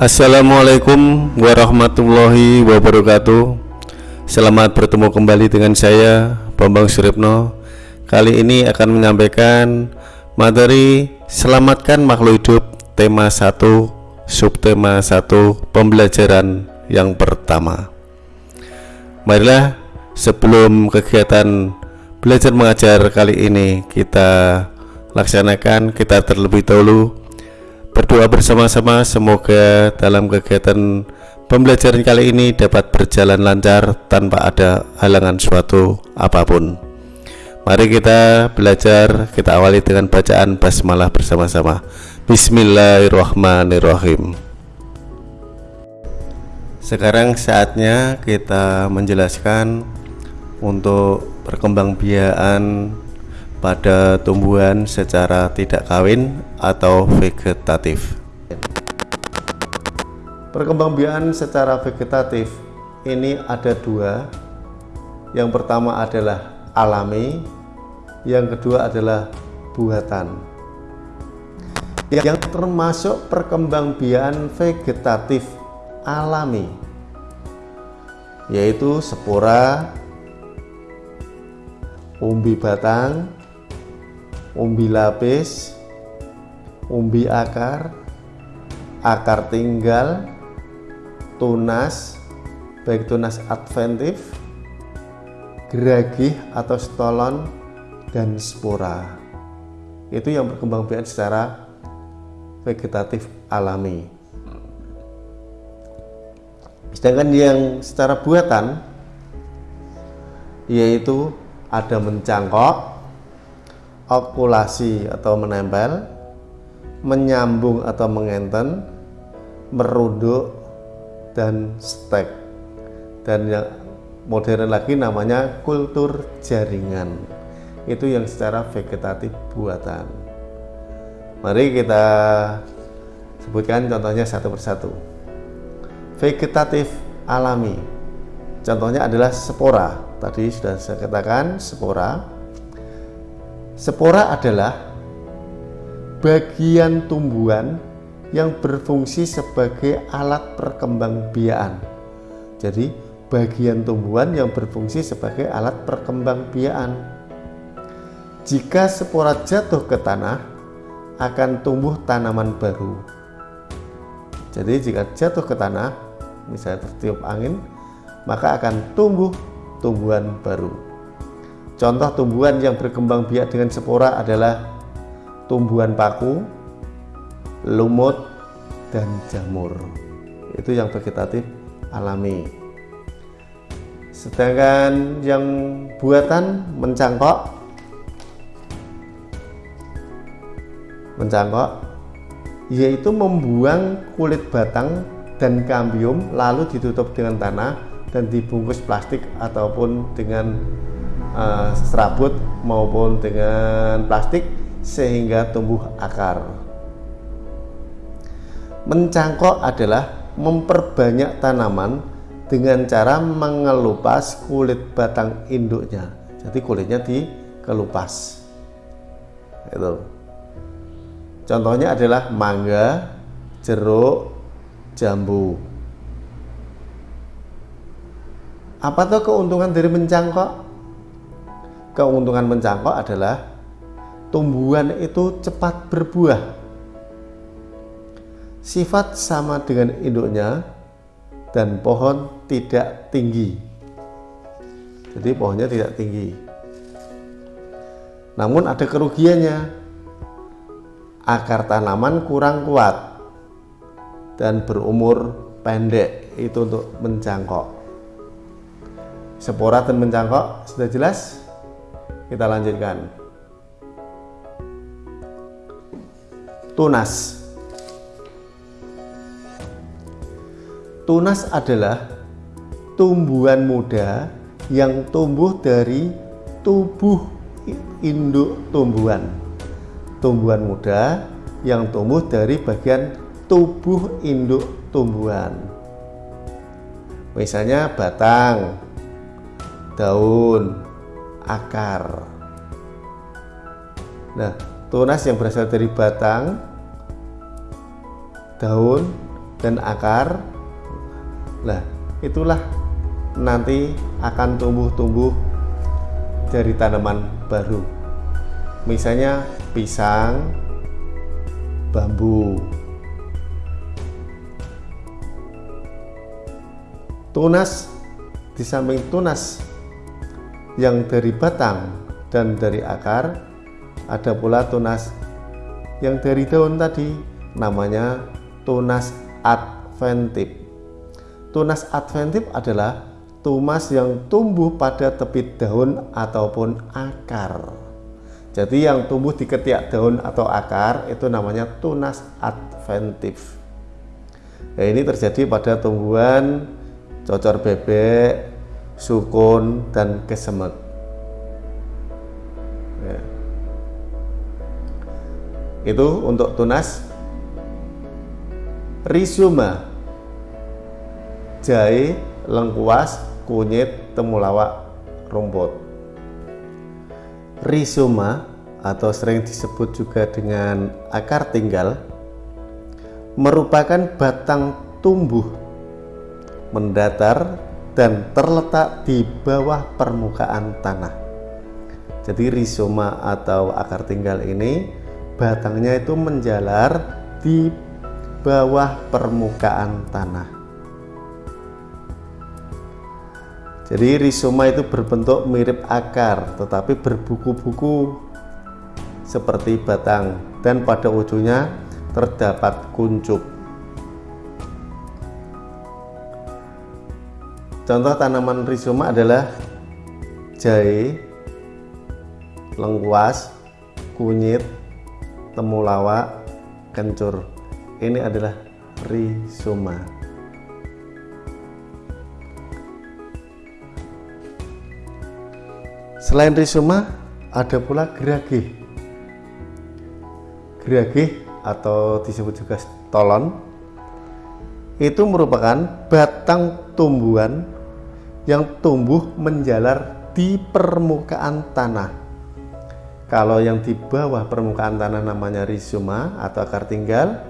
Assalamualaikum warahmatullahi wabarakatuh. Selamat bertemu kembali dengan saya Bambang Suripno Kali ini akan menyampaikan materi Selamatkan makhluk hidup tema 1 subtema 1 pembelajaran yang pertama. Marilah sebelum kegiatan belajar mengajar kali ini kita laksanakan kita terlebih dahulu berdoa bersama-sama semoga dalam kegiatan pembelajaran kali ini dapat berjalan lancar tanpa ada halangan suatu apa pun. Mari kita belajar kita awali dengan bacaan basmalah bersama-sama. Bismillahirrahmanirrahim. Sekarang saatnya kita menjelaskan untuk perkembangbiakan pada tumbuhan secara tidak kawin atau vegetatif. Perkembangbiakan secara vegetatif ini ada dua. Yang pertama adalah alami, yang kedua adalah buatan. Yang termasuk perkembangbiakan vegetatif alami yaitu spora, umbi batang, umbi lapis, umbi akar, akar tinggal, tunas, baik tunas adventif, geragih atau stolon, dan spora. Itu yang berkembang biak secara vegetatif alami. Sedangkan yang secara buatan yaitu ada mencangkok, okulasi atau menempel, menyambung atau mengenten, merunduk, dan stek. Dan yang modern lagi namanya kultur jaringan. Itu yang secara vegetatif buatan. Mari kita sebutkan contohnya satu persatu. Vegetatif alami. Contohnya adalah spora. Tadi sudah saya katakan spora Spora adalah bagian tumbuhan yang berfungsi sebagai alat perkembangbiakan. Jadi, bagian tumbuhan yang berfungsi sebagai alat perkembangbiakan. Jika spora jatuh ke tanah, akan tumbuh tanaman baru. Jadi, jika jatuh ke tanah, misalnya tertiup angin, maka akan tumbuh tumbuhan baru. Contoh tumbuhan yang berkembang biak dengan spora adalah tumbuhan paku, lumut, dan jamur. Itu yang vegetatif alami. Sedangkan yang buatan mencangkok, mencangkok yaitu membuang kulit batang dan kambium lalu ditutup dengan tanah dan dibungkus plastik ataupun dengan uh, serabut maupun dengan plastik sehingga tumbuh akar. Mencangkok adalah memperbanyak tanaman dengan cara mengelupas kulit batang induknya. Jadi kulitnya dikelupas. Itu. Contohnya adalah mangga, jeruk, jambu. Apa tuh keuntungan dari mencangkok? Keuntungan mencangkok adalah tumbuhan itu cepat berbuah. Sifat sama dengan induknya dan pohon tidak tinggi. Jadi pohonnya tidak tinggi. Namun ada kerugiannya. Akar tanaman kurang kuat dan berumur pendek itu untuk mencangkok. Spora dan mencangkok sudah jelas? Kita lanjutkan. Tunas. Tunas adalah tumbuhan muda yang tumbuh dari tubuh induk tumbuhan. Tumbuhan muda yang tumbuh dari bagian tubuh induk tumbuhan. Misalnya batang, daun, akar. Nah, tunas yang berasal dari batang, daun, dan akar. Lah itulah nanti akan tumbuh-tumbuh dari tanaman baru. Misalnya pisang bambu. Tunas di samping tunas yang dari batang dan dari akar ada pula tunas yang dari daun tadi namanya tunas adventif. Tunas adventif adalah tunas yang tumbuh pada tepi daun ataupun akar. Jadi yang tumbuh di ketiak daun atau akar itu namanya tunas adventif. Nah, ini terjadi pada tumbuhan cocor bebek, sukun, dan kesemek. Ya. Itu untuk tunas rizoma, jahe, lengkuas, kunyit, temulawak, rumput. Rizoma atau sering disebut juga dengan akar tinggal merupakan batang tumbuh mendatar dan terletak di bawah permukaan tanah. Jadi rizoma atau akar tinggal ini batangnya itu menjalar di bawah permukaan tanah. Jadi rizoma itu berbentuk mirip akar tetapi berbuku-buku seperti batang dan pada ujungnya terdapat kuncup. Contoh tanaman rizoma adalah jahe, lengkuas, kunyit, temulawak, kencur. Ini adalah rizoma. Selain rizoma, ada pula geragih. Geragih atau disebut juga stolon itu merupakan batang tumbuhan yang tumbuh menjalar di permukaan tanah. Kalau yang di bawah permukaan tanah namanya rizoma atau akar tinggal,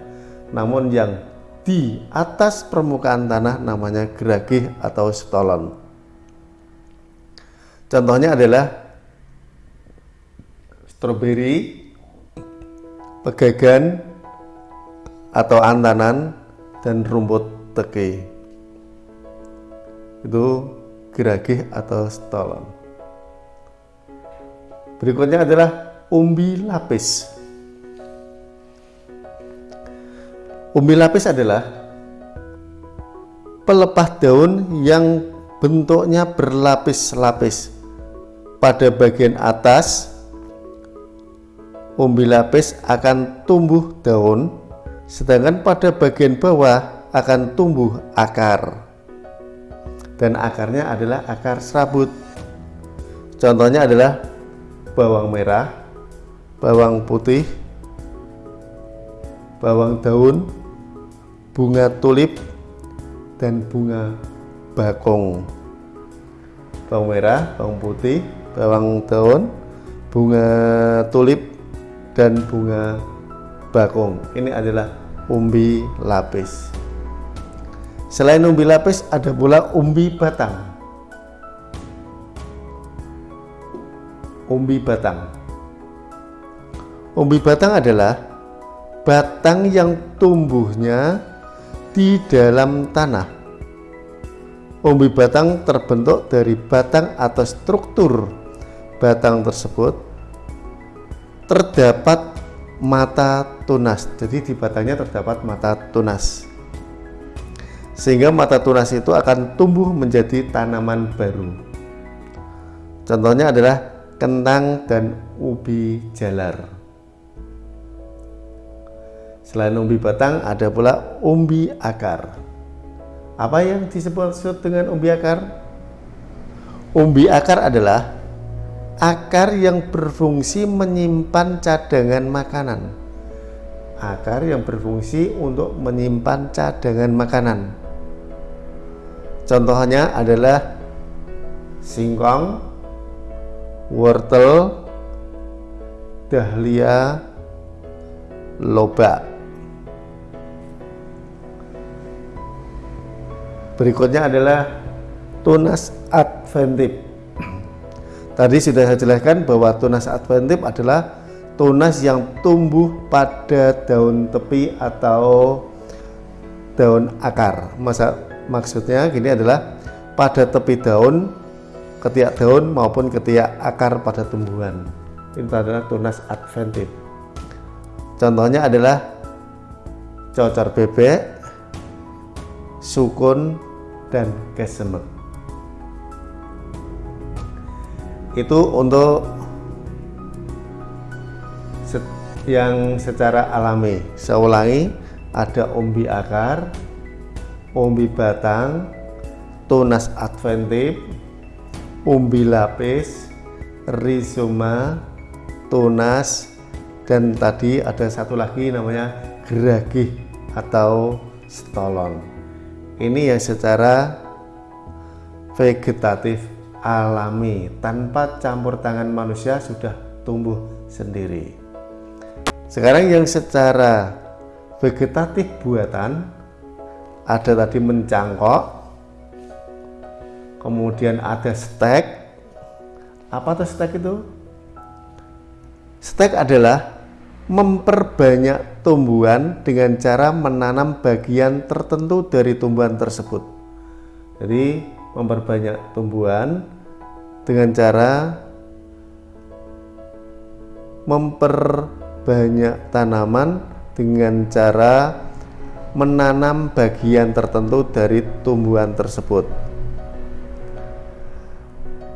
namun yang di atas permukaan tanah namanya geragih atau stolon. Contohnya adalah stroberi, pegagan, atau antanan, dan rumput teke. Itu geragih atau stolon. Berikutnya adalah umbi lapis. Umbi lapis adalah pelepah daun yang bentuknya berlapis-lapis. Pada bagian atas, umbi lapis akan tumbuh daun, sedangkan pada bagian bawah akan tumbuh akar dan akarnya adalah akar serabut. Contohnya adalah bawang merah, bawang putih, bawang daun, bunga tulip, dan bunga bakung. Bawang merah, bawang putih, bawang daun, bunga tulip, dan bunga bakung. Ini adalah umbi lapis. Selain umbi lapis ada pula umbi batang. Umbi batang. Umbi batang adalah batang yang tumbuhnya di dalam tanah. Umbi batang terbentuk dari batang atau struktur batang tersebut terdapat mata tunas. Jadi di batangnya terdapat mata tunas sehingga mata tunas itu akan tumbuh menjadi tanaman baru. Contohnya adalah kentang dan ubi jalar. Selain umbi batang, ada pula umbi akar. Apa yang disebut dengan umbi akar? Umbi akar adalah akar yang berfungsi menyimpan cadangan makanan. Akar yang berfungsi untuk menyimpan cadangan makanan. Contohnya adalah singkong, wortel, dahlia, lobak. berikutnya adalah tunas adventif tadi sudah saya jelaskan bahwa tunas adventif adalah tunas yang tumbuh pada daun tepi atau daun akar. Masa, maksudnya gini adalah pada tepi daun ketiak daun maupun ketiak akar pada tumbuhan. Ini adalah tunas adventif. Contohnya adalah cocor bebek sukun dan kesemek itu untuk yang secara alami. Saya ulangi ada umbi akar umbi batang tunas adventif umbi lapis rizoma tunas dan tadi ada satu lagi namanya geragih atau stolon. Ini yang secara vegetatif alami. Tanpa campur tangan manusia sudah tumbuh sendiri. Sekarang yang secara vegetatif buatan ada tadi mencangkok kemudian ada stek. Apa tuh stek itu? Stek adalah memperbanyak tumbuhan dengan cara menanam bagian tertentu dari tumbuhan tersebut. Jadi memperbanyak tumbuhan dengan cara memperbanyak tanaman dengan cara menanam bagian tertentu dari tumbuhan tersebut.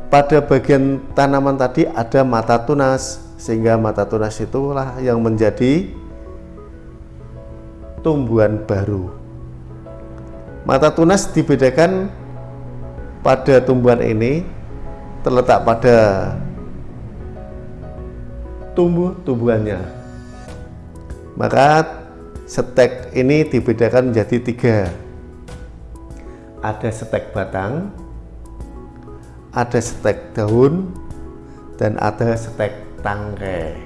Pada bagian tanaman tadi ada mata tunas, sehingga mata tunas itulah yang menjadi tumbuhan baru. Mata tunas dibedakan pada tumbuhan ini terletak pada tumbuh-tumbuhannya maka stek ini dibedakan menjadi tiga. Ada stek batang ada stek daun dan ada stek tangkai.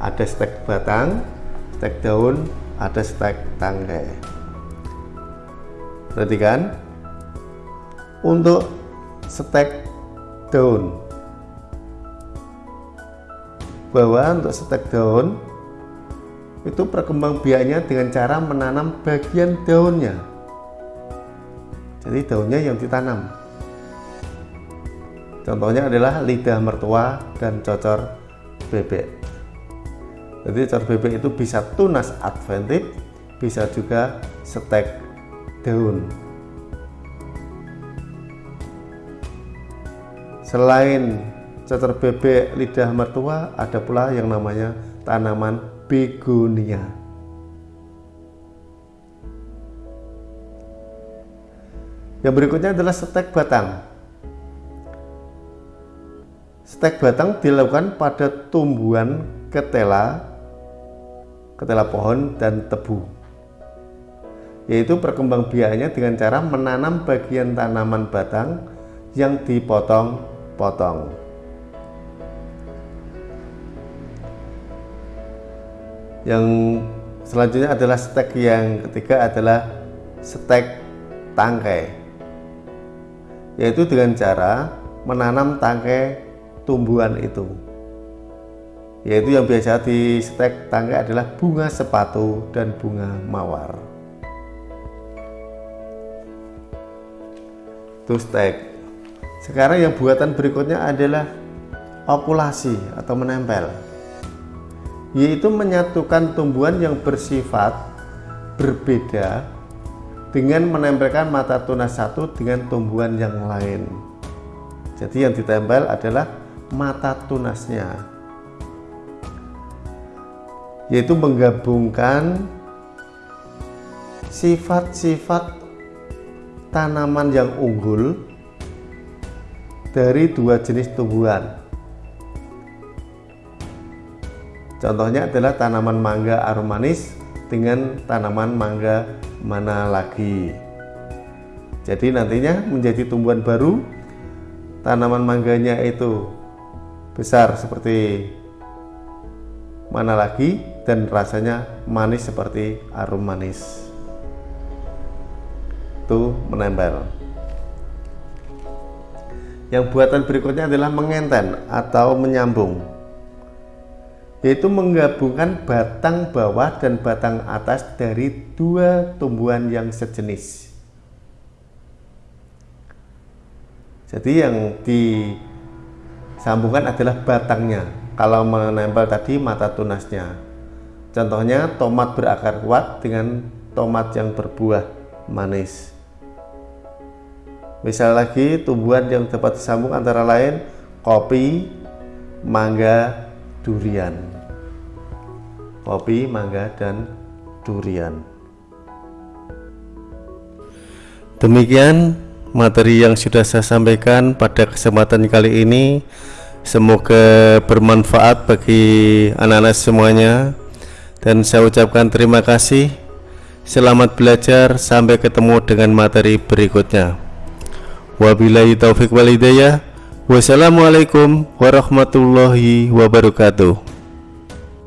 Ada stek batang stek daun ada stek tangkai. Perhatikan untuk stek daun bahwa untuk stek daun itu perkembangbiakannya dengan cara menanam bagian daunnya. Jadi daunnya yang ditanam. Contohnya adalah lidah mertua dan cocor bebek. Jadi cocor bebek itu bisa tunas adventif bisa juga stek daun Selain cacar bebek lidah mertua, ada pula yang namanya tanaman begonia. Yang berikutnya adalah stek batang. Stek batang dilakukan pada tumbuhan ketela, ketela pohon dan tebu. Yaitu perkembangbiakannya dengan cara menanam bagian tanaman batang yang dipotong potong yang selanjutnya adalah stek yang ketiga adalah stek tangkai yaitu dengan cara menanam tangkai tumbuhan itu. Yaitu yang biasa di stek tangkai adalah bunga sepatu dan bunga mawar. Itu stek sekarang yang buatan berikutnya adalah okulasi atau menempel, yaitu menyatukan tumbuhan yang bersifat berbeda dengan menempelkan mata tunas satu dengan tumbuhan yang lain. Jadi yang ditempel adalah mata tunasnya, yaitu menggabungkan sifat-sifat tanaman yang unggul dari dua jenis tumbuhan. Contohnya adalah tanaman mangga aromanis dengan tanaman mangga mana lagi. Jadi nantinya menjadi tumbuhan baru, tanaman mangganya itu besar seperti mana lagi dan rasanya manis seperti arum manis. waktu menempel. Yang buatan berikutnya adalah mengenten atau menyambung, yaitu menggabungkan batang bawah dan batang atas dari dua tumbuhan yang sejenis. Jadi yang disambungkan adalah batangnya. Kalau menempel tadi mata tunasnya. Contohnya tomat berakar kuat dengan tomat yang berbuah manis. Misal lagi tumbuhan yang dapat disambung antara lain kopi, mangga, durian. Kopi, mangga, dan durian. Demikian materi yang sudah saya sampaikan pada kesempatan kali ini. Semoga bermanfaat bagi anak-anak semuanya. Dan saya ucapkan terima kasih. Selamat belajar. Sampai ketemu dengan materi berikutnya. Wabillahi taufik walidayah Wassalamualaikum warahmatullahi wabarakatuh